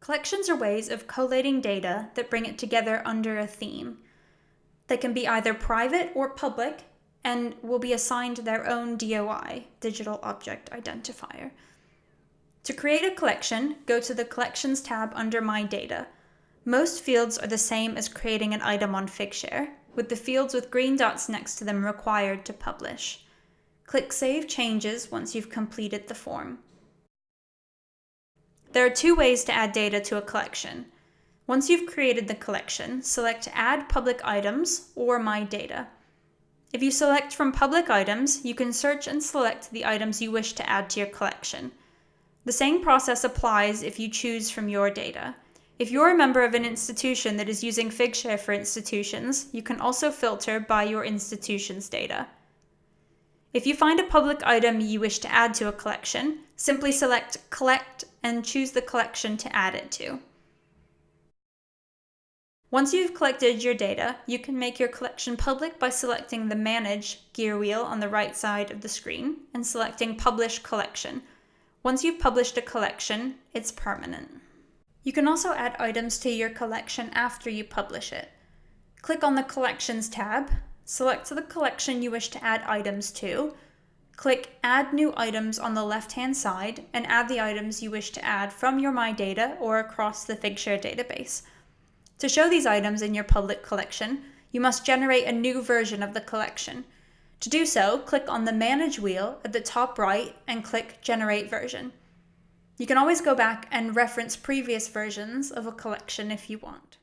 Collections are ways of collating data that bring it together under a theme. They can be either private or public and will be assigned their own DOI, Digital Object Identifier. To create a collection, go to the Collections tab under My Data. Most fields are the same as creating an item on Figshare, with the fields with green dots next to them required to publish. Click Save Changes once you've completed the form. There are two ways to add data to a collection. Once you've created the collection, select Add Public Items or My Data. If you select from public items, you can search and select the items you wish to add to your collection. The same process applies if you choose from your data. If you're a member of an institution that is using Figshare for institutions, you can also filter by your institution's data. If you find a public item you wish to add to a collection, simply select Collect and choose the collection to add it to. Once you've collected your data, you can make your collection public by selecting the Manage gear wheel on the right side of the screen and selecting Publish Collection. Once you've published a collection, it's permanent. You can also add items to your collection after you publish it. Click on the Collections tab, select the collection you wish to add items to, click Add New Items on the left-hand side, and add the items you wish to add from your My Data or across the Figshare database. To show these items in your public collection, you must generate a new version of the collection. To do so, click on the Manage wheel at the top right and click Generate Version. You can always go back and reference previous versions of a collection if you want.